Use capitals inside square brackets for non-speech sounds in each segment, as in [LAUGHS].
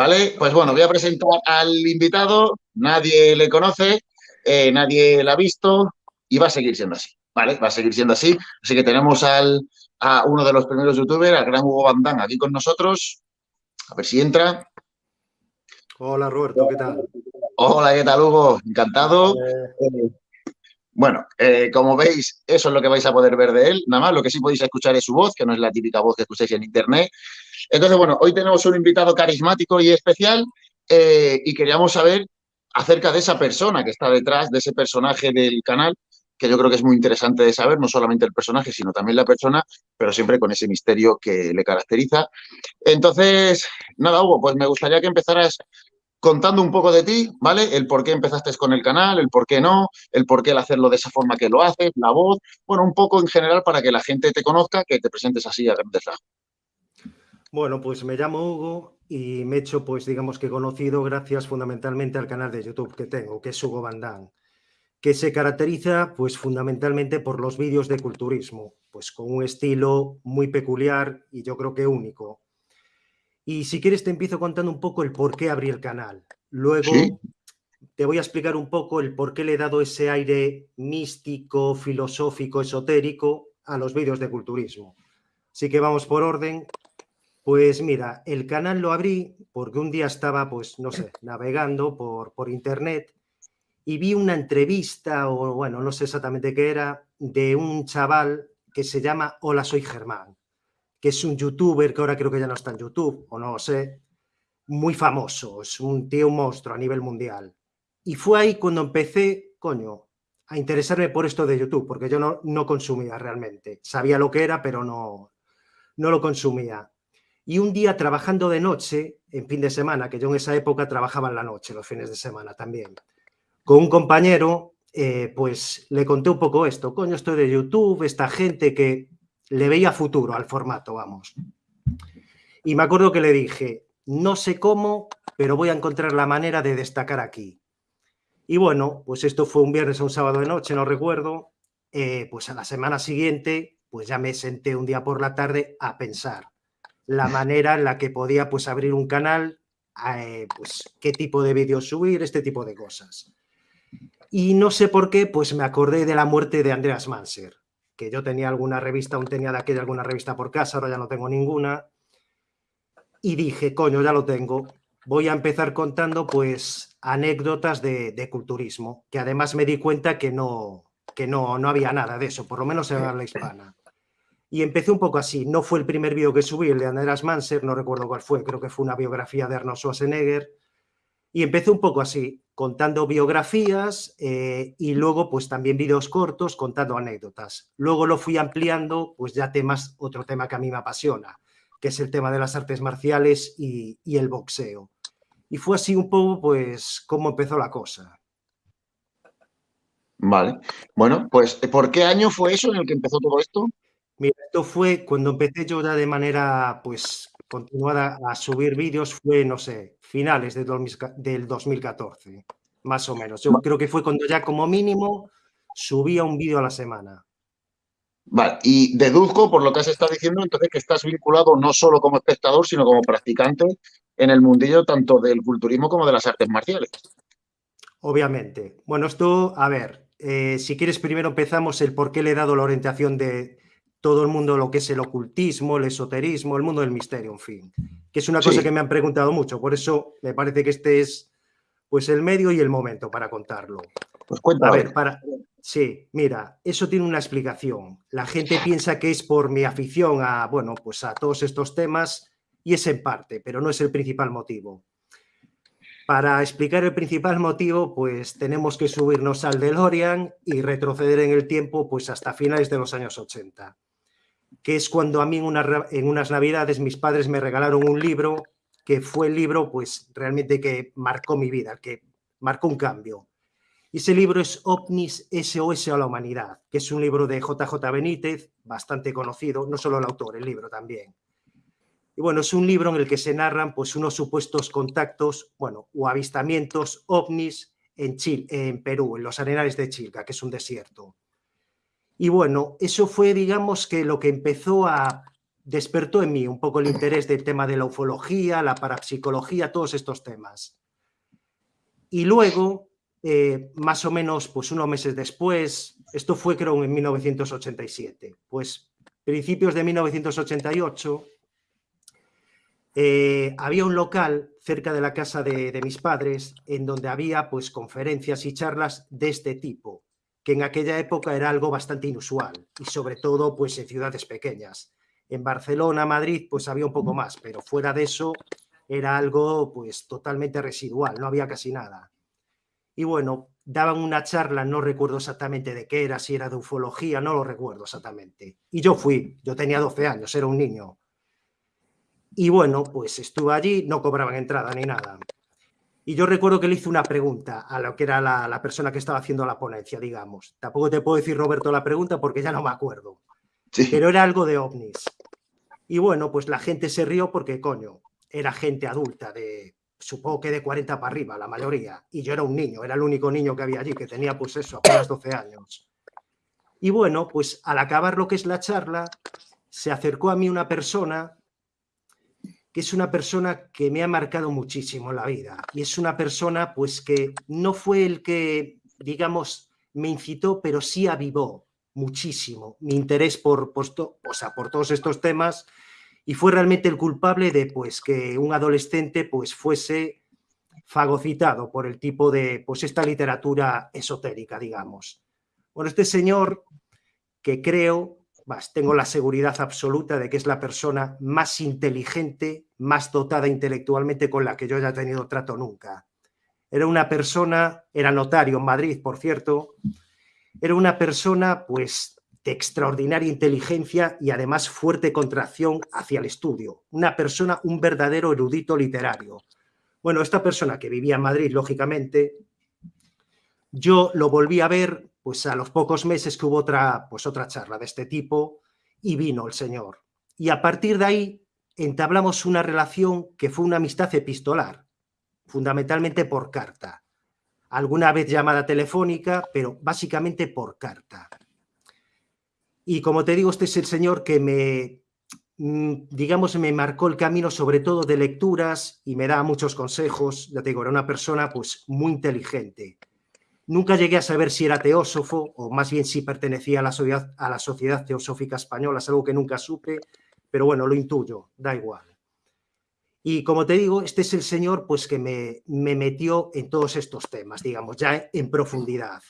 ¿vale? Pues bueno, voy a presentar al invitado, nadie le conoce, eh, nadie la ha visto y va a seguir siendo así, ¿vale? Va a seguir siendo así. Así que tenemos al, a uno de los primeros youtubers, al gran Hugo Bandán, aquí con nosotros. A ver si entra. Hola Roberto, ¿qué tal? Hola, ¿qué tal Hugo? Encantado. Eh, bueno, eh, como veis, eso es lo que vais a poder ver de él. Nada más, lo que sí podéis escuchar es su voz, que no es la típica voz que escucháis en internet. Entonces, bueno, hoy tenemos un invitado carismático y especial eh, y queríamos saber acerca de esa persona que está detrás, de ese personaje del canal, que yo creo que es muy interesante de saber, no solamente el personaje, sino también la persona, pero siempre con ese misterio que le caracteriza. Entonces, nada, Hugo, pues me gustaría que empezaras contando un poco de ti, ¿vale? El por qué empezaste con el canal, el por qué no, el por qué el hacerlo de esa forma que lo haces, la voz, bueno, un poco en general para que la gente te conozca, que te presentes así a grandes rasgos. Bueno, pues me llamo Hugo y me he hecho, pues digamos que conocido gracias fundamentalmente al canal de YouTube que tengo, que es Hugo Bandán, que se caracteriza pues fundamentalmente por los vídeos de culturismo, pues con un estilo muy peculiar y yo creo que único. Y si quieres te empiezo contando un poco el por qué abrí el canal. Luego te voy a explicar un poco el por qué le he dado ese aire místico, filosófico, esotérico a los vídeos de culturismo. Así que vamos por orden pues mira, el canal lo abrí porque un día estaba, pues no sé, navegando por, por internet y vi una entrevista, o bueno, no sé exactamente qué era, de un chaval que se llama Hola, soy Germán, que es un youtuber que ahora creo que ya no está en YouTube, o no lo sé, muy famoso, es un tío un monstruo a nivel mundial. Y fue ahí cuando empecé, coño, a interesarme por esto de YouTube, porque yo no, no consumía realmente. Sabía lo que era, pero no, no lo consumía. Y un día trabajando de noche, en fin de semana, que yo en esa época trabajaba en la noche, los fines de semana también, con un compañero, eh, pues le conté un poco esto. Coño, estoy de YouTube, esta gente que le veía futuro al formato, vamos. Y me acuerdo que le dije, no sé cómo, pero voy a encontrar la manera de destacar aquí. Y bueno, pues esto fue un viernes o un sábado de noche, no recuerdo. Eh, pues a la semana siguiente, pues ya me senté un día por la tarde a pensar la [LAUGHS] manera en la que podía pues, abrir un canal, eh, pues, qué tipo de vídeos subir, este tipo de cosas. Y no sé por qué, pues me acordé de la muerte de Andreas Manser, que yo tenía alguna revista, aún tenía de aquella alguna revista por casa, ahora ya no tengo ninguna. Y dije, coño, ya lo tengo. Voy a empezar contando, pues, anécdotas de, de culturismo, que además me di cuenta que no, que no, no había nada de eso, por lo menos en la hispana. Y empecé un poco así. No fue el primer vídeo que subí, el de Andreas Manser, no recuerdo cuál fue, creo que fue una biografía de Arnold Schwarzenegger. Y empecé un poco así, contando biografías eh, y luego pues también vídeos cortos contando anécdotas. Luego lo fui ampliando, pues ya temas, otro tema que a mí me apasiona, que es el tema de las artes marciales y, y el boxeo. Y fue así un poco pues cómo empezó la cosa. Vale. Bueno, pues ¿por qué año fue eso en el que empezó todo esto? Mira, esto fue cuando empecé yo ya de manera, pues, continuada a subir vídeos, fue, no sé, finales de del 2014, más o menos. Yo creo que fue cuando ya como mínimo subía un vídeo a la semana. Vale, y deduzco por lo que has estado diciendo, entonces que estás vinculado no solo como espectador, sino como practicante en el mundillo tanto del culturismo como de las artes marciales. Obviamente. Bueno, esto, a ver, eh, si quieres primero empezamos el por qué le he dado la orientación de, todo el mundo lo que es el ocultismo, el esoterismo, el mundo del misterio, en fin. Que es una cosa que me han preguntado mucho, por eso me parece que este es pues el medio y el momento para contarlo. Pues cuéntame. A ver, para... Sí, mira, eso tiene una explicación. La gente piensa que es por mi afición a, bueno, pues a todos estos temas y es en parte, pero no es el principal motivo. Para explicar el principal motivo, pues tenemos que subirnos al DeLorean y retroceder en el tiempo pues hasta finales de los años 80 que es cuando a mí en, unas navidades mis padres me regalaron un libro que fue el libro pues realmente que marcó mi vida, que marcó un cambio. Y ese libro es OVNIS SOS a la Humanidad, que es un libro de JJ Benítez, bastante conocido, no solo el autor, el libro también. Y bueno, es un libro en el que se narran pues unos supuestos contactos, bueno, o avistamientos ovnis en, Chile, en Perú, en los arenales de Chilca, que es un desierto. Y bueno, eso fue, digamos, que lo que empezó a despertó en mí un poco el interés del tema de la ufología, la parapsicología, todos estos temas. Y luego, eh, más o menos, pues unos meses después, esto fue creo en 1987, pues principios de 1988, eh, había un local cerca de la casa de, de, mis padres en donde había pues conferencias y charlas de este tipo, que en aquella época era algo bastante inusual y sobre todo pues en ciudades pequeñas. En Barcelona, Madrid, pues había un poco más, pero fuera de eso era algo pues totalmente residual, no había casi nada. Y bueno, daban una charla, no recuerdo exactamente de qué era, si era de ufología, no lo recuerdo exactamente. Y yo fui, yo tenía 12 años, era un niño. Y bueno, pues estuve allí, no cobraban entrada ni nada. Y yo recuerdo que le hice una pregunta a lo que era la, la, persona que estaba haciendo la ponencia, digamos. Tampoco te puedo decir, Roberto, la pregunta porque ya no me acuerdo. Sí. Pero era algo de ovnis. Y bueno, pues la gente se rió porque, coño, era gente adulta, de supongo que de 40 para arriba, la mayoría. Y yo era un niño, era el único niño que había allí, que tenía pues eso, apenas 12 años. Y bueno, pues al acabar lo que es la charla, se acercó a mí una persona que es una persona que me ha marcado muchísimo la vida. Y es una persona pues que no fue el que, digamos, me incitó, pero sí avivó muchísimo mi interés por, por, o sea, por todos estos temas y fue realmente el culpable de pues, que un adolescente pues, fuese fagocitado por el tipo de pues, esta literatura esotérica, digamos. Bueno, este señor que creo, tengo la seguridad absoluta de que es la persona más inteligente, más dotada intelectualmente con la que yo haya tenido trato nunca. Era una persona, era notario en Madrid, por cierto, era una persona, pues, de extraordinaria inteligencia y además fuerte contracción hacia el estudio. Una persona, un verdadero erudito literario. Bueno, esta persona que vivía en Madrid, lógicamente, yo lo volví a ver pues a los pocos meses que hubo otra, pues, otra charla de este tipo y vino el señor. Y a partir de ahí entablamos una relación que fue una amistad epistolar, fundamentalmente por carta alguna vez llamada telefónica, pero básicamente por carta. Y como te digo, este es el señor que me, mm, digamos, me marcó el camino sobre todo de lecturas y me da muchos consejos. Ya te digo, era una persona pues muy inteligente. Nunca llegué a saber si era teósofo o más bien si pertenecía a la, sociedad, Teosófica Española, es algo que nunca supe, pero bueno, lo intuyo, da igual. Y como te digo, este es el señor pues, que me, me metió en todos estos temas, digamos, ya en profundidad.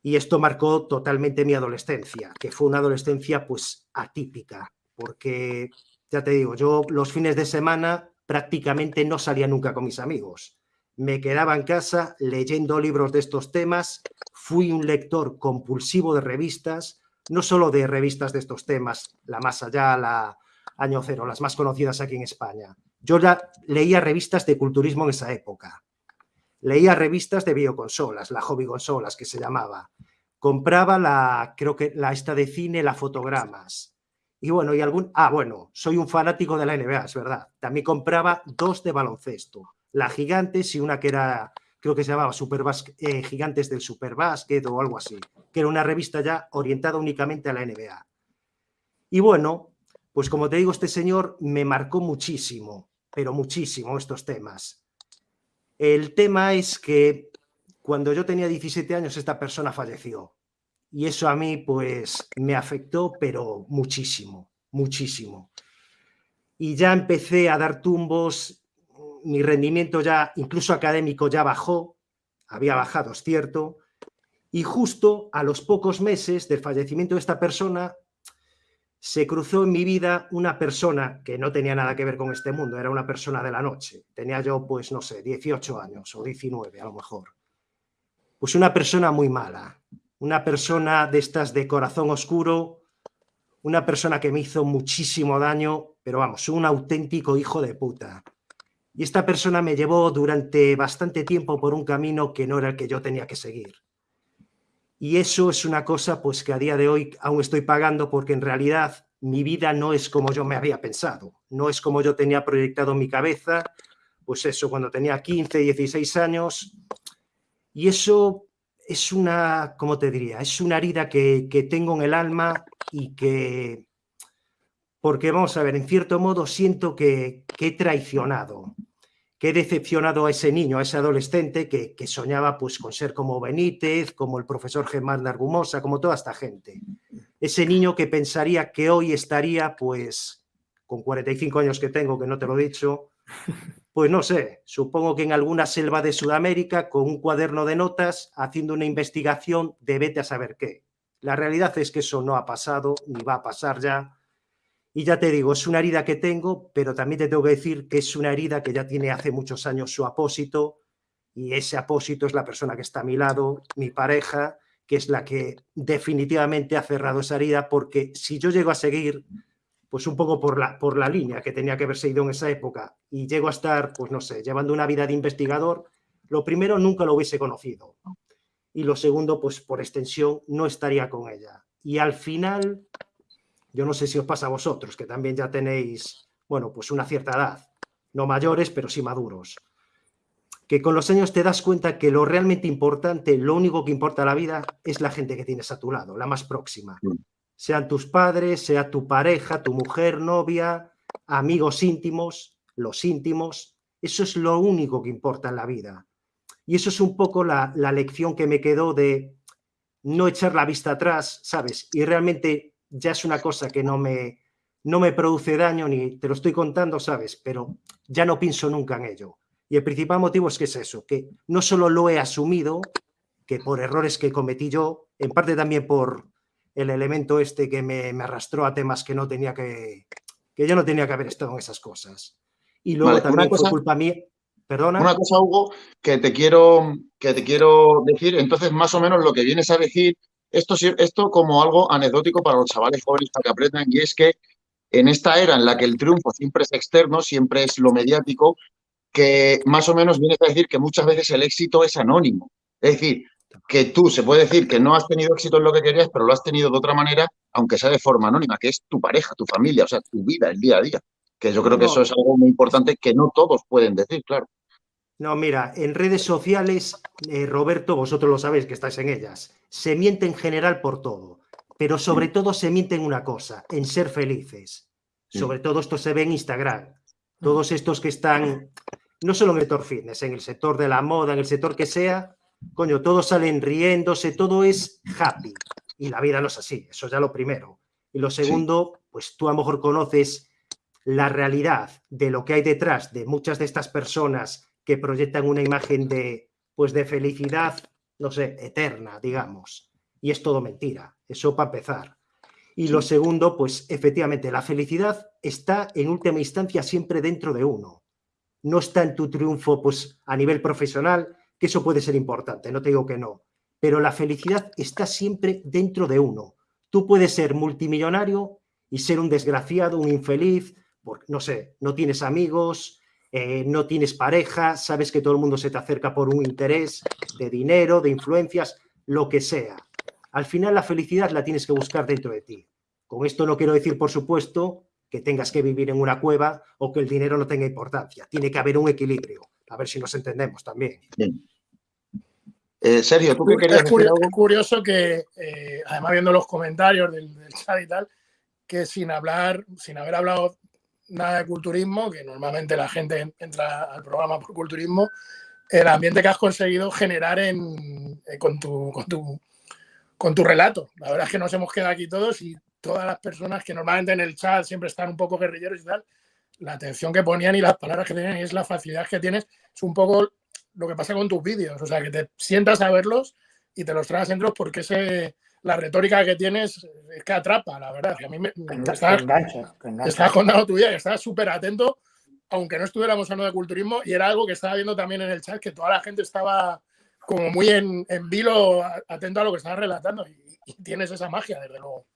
Y esto marcó totalmente mi adolescencia, que fue una adolescencia pues atípica, porque ya te digo, yo los fines de semana prácticamente no salía nunca con mis amigos. Me quedaba en casa leyendo libros de estos temas, fui un lector compulsivo de revistas, no solo de revistas de estos temas, la más allá, la año cero, las más conocidas aquí en España, yo ya leía revistas de culturismo en esa época. Leía revistas de bioconsolas, la hobby consolas que se llamaba. Compraba la, creo que la esta de cine, la fotogramas. Y bueno, y algún, ah, bueno, soy un fanático de la NBA, es verdad. También compraba dos de baloncesto, la Gigantes y una que era, creo que se llamaba Super eh, Gigantes del Superbásquet o algo así, que era una revista ya orientada únicamente a la NBA. Y bueno, pues como te digo, este señor me marcó muchísimo pero muchísimo estos temas. El tema es que cuando yo tenía 17 años esta persona falleció y eso a mí pues me afectó pero muchísimo, muchísimo. Y ya empecé a dar tumbos, mi rendimiento ya incluso académico ya bajó, había bajado, es cierto, y justo a los pocos meses del fallecimiento de esta persona se cruzó en mi vida una persona que no tenía nada que ver con este mundo, era una persona de la noche. Tenía yo, pues, no sé, 18 años o 19 a lo mejor. Pues una persona muy mala, una persona de estas de corazón oscuro, una persona que me hizo muchísimo daño, pero vamos, un auténtico hijo de puta. Y esta persona me llevó durante bastante tiempo por un camino que no era el que yo tenía que seguir. Y eso es una cosa pues que a día de hoy aún estoy pagando porque en realidad mi vida no es como yo me había pensado, no es como yo tenía proyectado en mi cabeza, pues eso, cuando tenía 15, 16 años. Y eso es una, ¿cómo te diría? Es una herida que, que tengo en el alma y que porque vamos a ver, en cierto modo siento que, he traicionado, que he decepcionado a ese niño, a ese adolescente que, soñaba pues con ser como Benítez, como el profesor Germán Argumosa, como toda esta gente. Ese niño que pensaría que hoy estaría pues con 45 años que tengo, que no te lo he dicho, pues no sé, supongo que en alguna selva de Sudamérica con un cuaderno de notas haciendo una investigación de vete a saber qué. La realidad es que eso no ha pasado ni va a pasar ya y ya te digo, es una herida que tengo, pero también te tengo que decir que es una herida que ya tiene hace muchos años su apósito, y ese apósito es la persona que está a mi lado, mi pareja, que es la que definitivamente ha cerrado esa herida, porque si yo llego a seguir, pues un poco por la, por la línea que tenía que haber seguido en esa época, y llego a estar, pues no sé, llevando una vida de investigador, lo primero, nunca lo hubiese conocido. Y lo segundo, pues por extensión, no estaría con ella. Y al final, yo no sé si os pasa a vosotros, que también ya tenéis, bueno, pues una cierta edad, no mayores, pero sí maduros, que con los años te das cuenta que lo realmente importante, lo único que importa en la vida es la gente que tienes a tu lado, la más próxima. Sean tus padres, sea tu pareja, tu mujer, novia, amigos íntimos, los íntimos, eso es lo único que importa en la vida. Y eso es un poco la, la lección que me quedó de no echar la vista atrás, ¿sabes? Y realmente ya es una cosa que no me, no me produce daño ni te lo estoy contando, ¿sabes? Pero ya no pienso nunca en ello. Y el principal motivo es que es eso, que no solo lo he asumido, que por errores que cometí yo, en parte también por el elemento este que me, arrastró a temas que no tenía que, que yo no tenía que haber estado en esas cosas. Y luego también fue culpa mía. Perdona. Una cosa, Hugo, que te quiero, que te quiero decir, entonces más o menos lo que vienes a decir esto, esto como algo anecdótico para los chavales jóvenes para que aprendan, y es que en esta era en la que el triunfo siempre es externo, siempre es lo mediático, que más o menos viene a decir que muchas veces el éxito es anónimo. Es decir, que tú se puede decir que no has tenido éxito en lo que querías, pero lo has tenido de otra manera, aunque sea de forma anónima, que es tu pareja, tu familia, o sea, tu vida, el día a día. Que yo creo que eso es algo muy importante que no todos pueden decir, claro. No, mira, en redes sociales, eh, Roberto, vosotros lo sabéis que estáis en ellas, se miente en general por todo, pero sobre todo se miente en una cosa, en ser felices. Sobre todo esto se ve en Instagram. Todos estos que están, no solo en el sector fitness, en el sector de la moda, en el sector que sea, coño, todos salen riéndose, todo es happy. Y la vida no es así, eso es ya lo primero. Y lo segundo, pues tú a lo mejor conoces la realidad de lo que hay detrás de muchas de estas personas que proyectan una imagen de, pues de felicidad, no sé, eterna, digamos. Y es todo mentira, eso para empezar. Y lo segundo, pues efectivamente, la felicidad está en última instancia siempre dentro de uno. No está en tu triunfo, pues a nivel profesional, que eso puede ser importante, no te digo que no. Pero la felicidad está siempre dentro de uno. Tú puedes ser multimillonario y ser un desgraciado, un infeliz, porque, no sé, no tienes amigos, eh, no tienes pareja, sabes que todo el mundo se te acerca por un interés de dinero, de influencias, lo que sea. Al final la felicidad la tienes que buscar dentro de ti. Con esto no quiero decir, por supuesto, que tengas que vivir en una cueva o que el dinero no tenga importancia. Tiene que haber un equilibrio. A ver si nos entendemos también. Eh, Sergio, ¿tú qué querías es curioso, curioso que, eh, además viendo los comentarios del, del, chat y tal, que sin hablar, sin haber hablado nada de culturismo, que normalmente la gente entra al programa por culturismo, el ambiente que has conseguido generar en, eh, con, tu, con, tu, relato. La verdad es que nos hemos quedado aquí todos y todas las personas que normalmente en el chat siempre están un poco guerrilleros y tal, la atención que ponían y las palabras que tenían y es la facilidad que tienes, es un poco lo que pasa con tus vídeos, o sea, que te sientas a verlos y te los traes dentro porque ese la retórica que tienes es que atrapa, la verdad. a mí me, estás, estás contando tu vida, estás súper atento, aunque no estuviéramos hablando de culturismo, y era algo que estaba viendo también en el chat, que toda la gente estaba como muy en, vilo, atento a lo que estabas relatando, y, tienes esa magia, desde luego.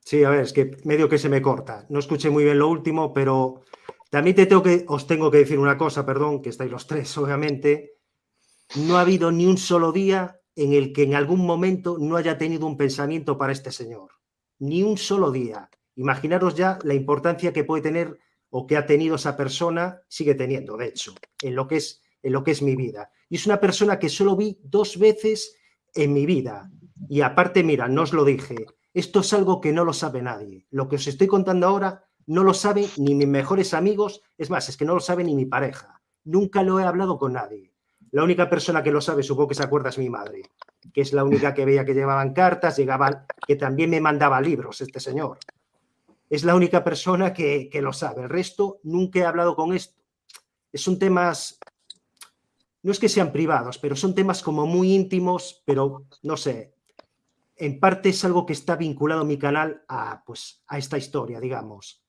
Sí, a ver, es que medio que se me corta. No escuché muy bien lo último, pero también te tengo que, os tengo que decir una cosa, perdón, que estáis los tres, obviamente. No ha habido ni un solo día en el que en algún momento no haya tenido un pensamiento para este señor. Ni un solo día. Imaginaros ya la importancia que puede tener o que ha tenido esa persona, sigue teniendo, de hecho, en lo que es, en lo que es mi vida. Y es una persona que solo vi dos veces en mi vida. Y aparte, mira, no os lo dije, Esto es algo que no lo sabe nadie. Lo que os estoy contando ahora no lo saben ni mis mejores amigos, es más, es que no lo sabe ni mi pareja. Nunca lo he hablado con nadie. La única persona que lo sabe, supongo que se acuerda, es mi madre, que es la única que veía que llevaban cartas, llegaban, que también me mandaba libros este señor. Es la única persona que, que lo sabe. El resto, nunca he hablado con esto. Son temas, no es que sean privados, pero son temas como muy íntimos, pero no sé, en parte es algo que está vinculado mi canal a, pues, a esta historia, digamos.